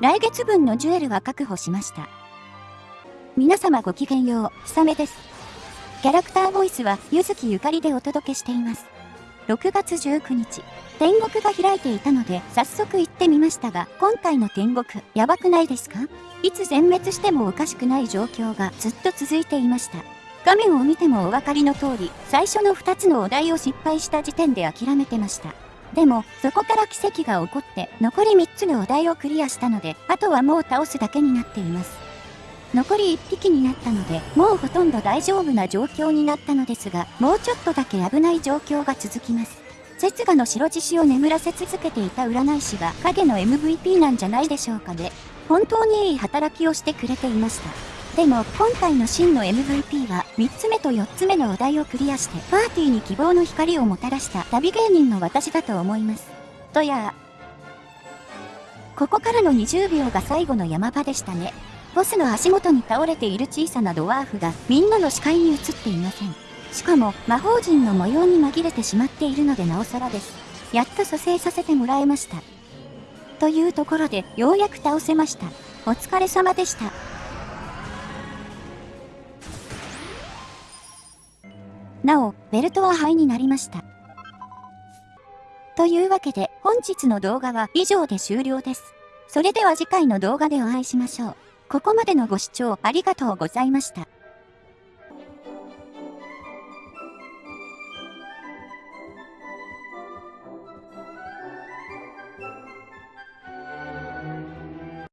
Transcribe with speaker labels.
Speaker 1: 来月分のジュエルは確保しました。皆様ごきげんよう、ひさめです。キャラクターボイスは、ゆずきゆかりでお届けしています。6月19日、天国が開いていたので、早速行ってみましたが、今回の天国、やばくないですか？いつ全滅してもおかしくない状況がずっと続いていました。画面を見てもお分かりの通り、最初の2つのお題を失敗した時点で諦めてました。でも、そこから奇跡が起こって、残り3つのお題をクリアしたので、あとはもう倒すだけになっています。残り1匹になったので、もうほとんど大丈夫な状況になったのですが、もうちょっとだけ危ない状況が続きます。節ガの白獅子を眠らせ続けていた占い師が影の MVP なんじゃないでしょうかね。本当にいい働きをしてくれていました。でも、今回の真の MVP は、3つ目と4つ目のお題をクリアして、パーティーに希望の光をもたらした旅芸人の私だと思います。とやここからの20秒が最後の山場でしたね。ボスの足元に倒れている小さなドワーフがみんなの視界に映っていません。しかも魔法陣の模様に紛れてしまっているのでなおさらです。やっと蘇生させてもらえました。というところでようやく倒せました。お疲れ様でした。なお、ベルトは灰になりました。というわけで本日の動画は以上で終了です。それでは次回の動画でお会いしましょう。ここまでのご視聴ありがとうございました。